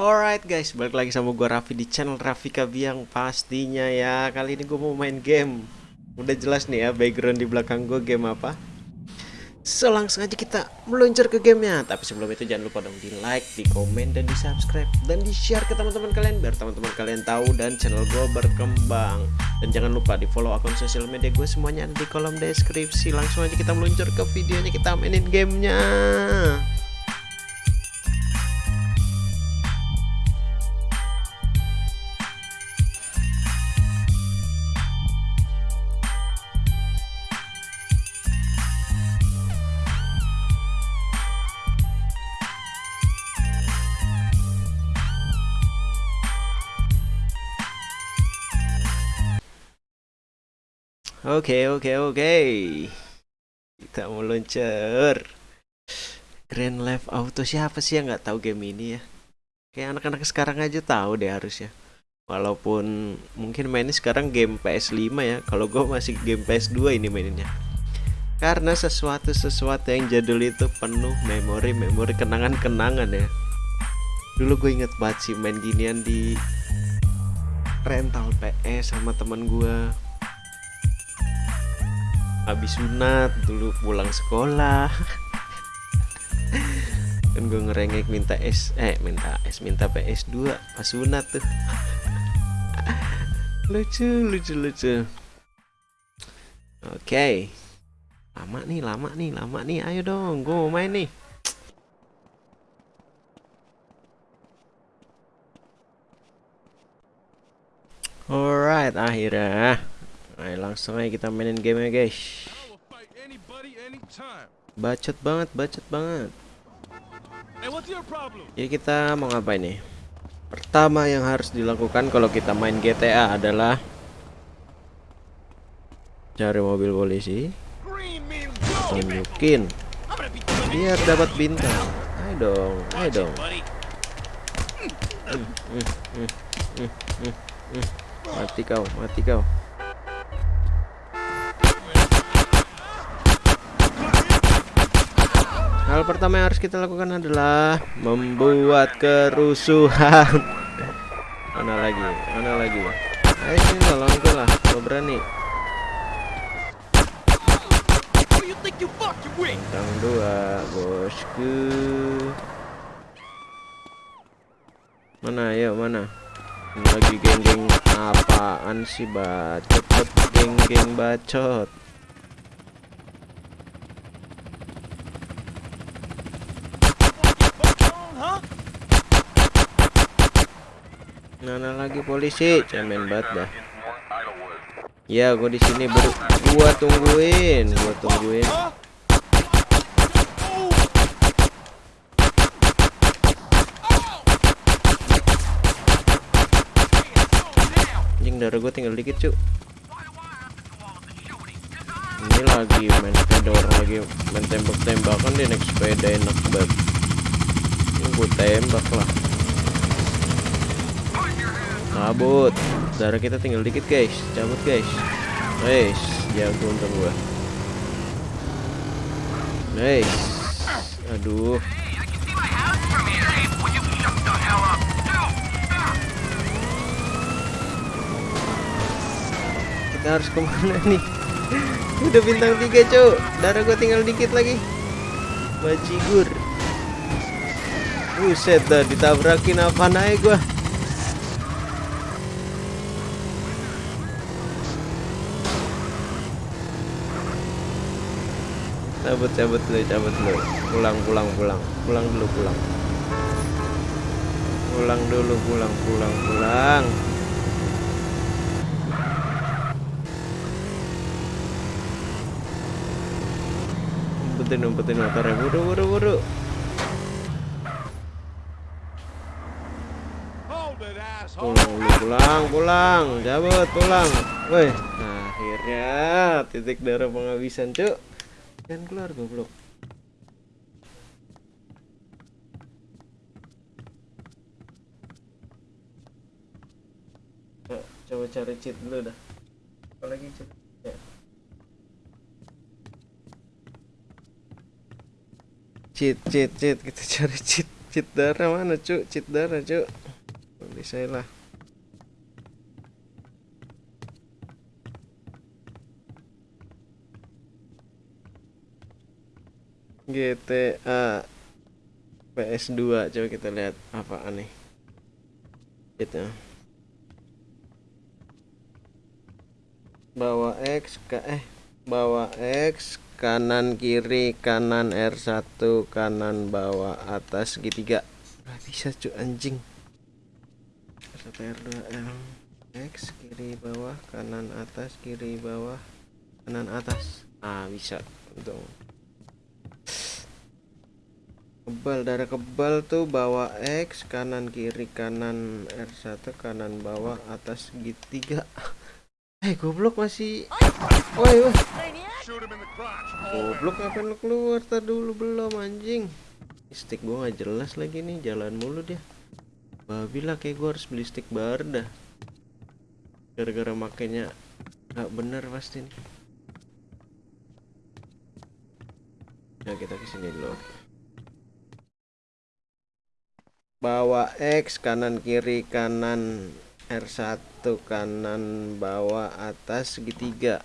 Alright guys, balik lagi sama gue Raffi di channel Raffi Kabiang pastinya ya. Kali ini gue mau main game. Udah jelas nih ya background di belakang gue game apa. So langsung aja kita meluncur ke gamenya. Tapi sebelum itu jangan lupa dong di like, di komen, dan di subscribe Dan di share ke teman-teman kalian Biar teman-teman kalian tahu dan channel gue berkembang. Dan jangan lupa di follow akun sosial media gue semuanya ada di kolom deskripsi. Langsung aja kita meluncur ke videonya kita mainin gamenya Oke oke oke. Kita mau luncur Grand Life Auto siapa sih yang nggak tahu game ini ya? Kayak anak-anak sekarang aja tahu deh harusnya. Walaupun mungkin mainnya sekarang game PS5 ya. Kalau gue masih game PS2 ini mainnya. Karena sesuatu-sesuatu yang jadul itu penuh memori-memori kenangan-kenangan ya. Dulu gue inget banget sih main ginian di rental PS sama teman gue habis sunat dulu pulang sekolah. Kan gue ngerengek minta S eh minta S minta PS2 pas sunat tuh. Lucu lucu lucu. Oke. Lama nih lama nih lama nih. Ayo dong gue mau main nih. Alright, akhirnya Ayo langsung aja kita mainin game ya guys. Bacot banget, bacot banget. Jadi kita mau ngapain nih? Pertama yang harus dilakukan kalau kita main GTA adalah Cari mobil polisi. Tunjukin. Biar dapat bintang. Ayo dong, ayo dong. Hmm, hmm, hmm, Mati kau, mati kau Hal pertama yang harus kita lakukan adalah membuat kerusuhan. Mana lagi? Mana lagi? Ayo sini tolong gue lah, gue berani. Bintang dua, bosku. Mana? Ayo mana? Lagi geng-geng apaan sih bacot? Geng-geng bacot. Mana lagi polisi? Cemen banget dah. Ya, gua di sini baru gua tungguin, gua tungguin. Anjing darah gua tinggal dikit, cuk. Ini lagi main sepeda orang lagi main tembak-tembakan dia naik sepeda enak banget. Ini gua tembak lah cabut. Darah kita tinggal dikit guys. Cabut guys. Guys jago untung gua. Guys. Aduh. Kita harus ke mana nih? Udah bintang tiga cok darah gua tinggal dikit lagi. Bajigur Buset dah ditabrakin apa naik gua cabut cabut dulu cabut dulu. Pulang pulang pulang. Pulang dulu pulang. Pulang dulu pulang pulang pulang. Umpetin umpetin motornya. Buru buru buru pulang dulu pulang pulang. Cabut pulang. Woi akhirnya titik darah penghabisan cuk Jangan keluar goblok. coba cari cheat dulu dah. Apalagi cheat. Ya. Cheat, cheat, cheat. Kita cari cheat. cheat darah mana cuk cheat darah cuk bisa lah GTA PS2 coba kita lihat apa aneh. Gitu. Bawa X ke eh bawa X kanan kiri kanan R1 kanan bawah atas segitiga nggak bisa cu anjing. R1 R2 L X kiri bawah kanan atas kiri bawah kanan atas. Ah bisa untung kebal darah kebal tuh bawa X kanan kiri kanan R1 kanan bawah atas segitiga eh goblok masih. Woi woi. Goblok ngapain lu keluar? Tar dulu belum anjing. Stick gua nggak jelas lagi nih jalan mulu dia. Babi lah kayak gua harus beli stick baru dah. Gara-gara makainya nggak bener pasti nih. Ya kita ke sini dulu bawa X kanan kiri kanan R1 kanan bawah atas segitiga.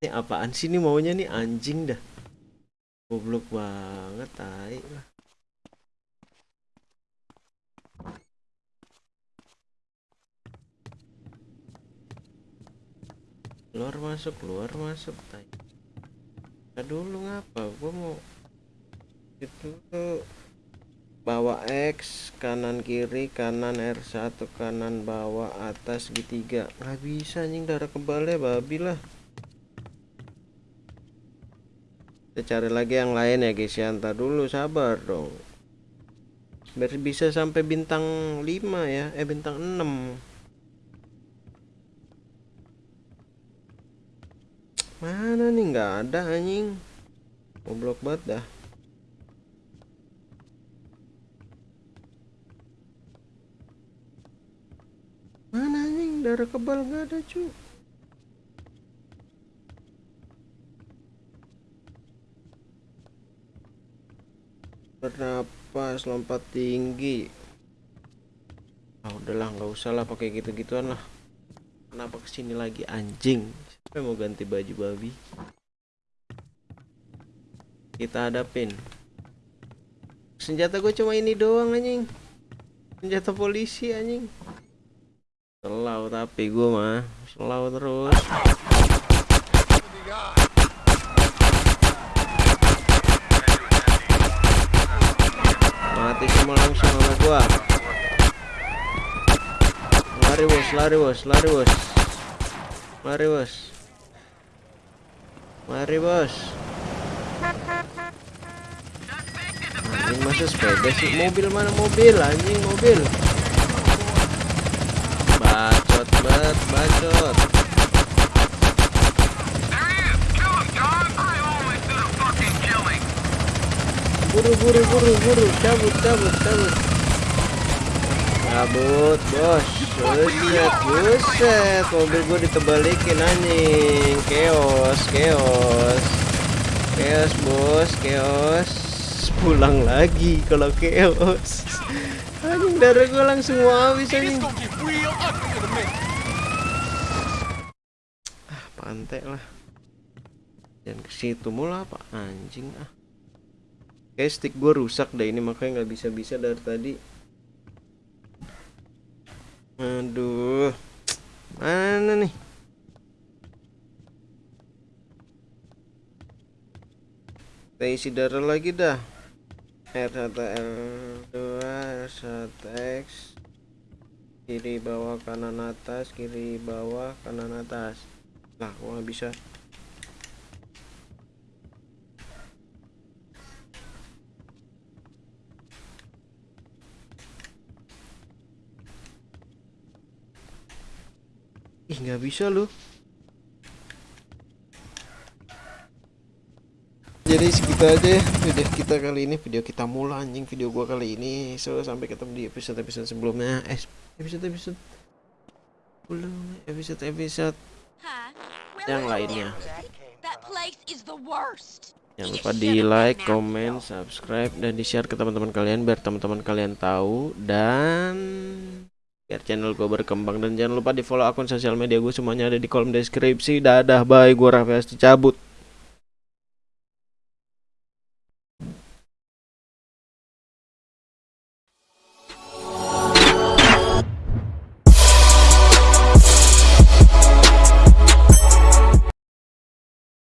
Ini apaan sih ini maunya nih? Anjing dah. Goblok banget tai. Lah keluar masuk keluar masuk tai dulu ngapa? Gua mau itu bawa X kanan kiri kanan R1 kanan bawah atas segitiga nggak bisa anjing darah kebalnya babi lah. Kita cari lagi yang lain ya guys ya. Ntar dulu sabar dong. Biar bisa sampai bintang 5 ya. Eh bintang 6 mana nih? Nggak ada anjing. Goblok banget dah. Mana anjing? Darah kebal nggak ada cu. Bernapas lompat tinggi. Ah udahlah nggak usah lah pakai gitu-gituan lah. Kenapa ke sini lagi anjing Siapa mau ganti baju babi? Kita hadapin. Senjata gue cuma ini doang anjing. Senjata polisi anjing. Selau tapi gue mah selau terus. Mati semua langsung sama gua. Lari bos, lari bos, lari bos. Lari bos. Mari bos. Anjing masa sepeda sih? Mobil mana mobil? Anjing mobil. Bacot banget Bacot. Buru buru buru buru. Cabut cabut cabut. Cabut bos Buset buset. Mobil gue ditebalikin anjing. Chaos Chaos. Chaos bos Chaos. Pulang lagi kalau chaos. Anjing darah gue langsung mau habis anjing. Ah pantai lah. Jangan ke situ mula apa? Anjing ah. Kayak stick gue rusak deh. Ini makanya nggak bisa-bisa dari tadi Aduh. Mana nih? Kita isi darah lagi dah. R1 R2 R1 X kiri bawah kanan atas kiri bawah kanan atas kok nggak bisa Ih nggak bisa loh. Jadi segitu aja ya video kita kali ini. Video kita mulai anjing. Video gua kali ini. So sampai ketemu di episode episode sebelumnya. Eh episode episode belum episode episode yang lainnya. Place is the worst. Jangan lupa di like, comment, subscribe, dan di share ke teman-teman kalian biar teman-teman kalian tahu. Dan biar channel gue berkembang dan jangan lupa di follow akun sosial media gue semuanya ada di kolom deskripsi. Dadah, bye, gue Raffi cabut.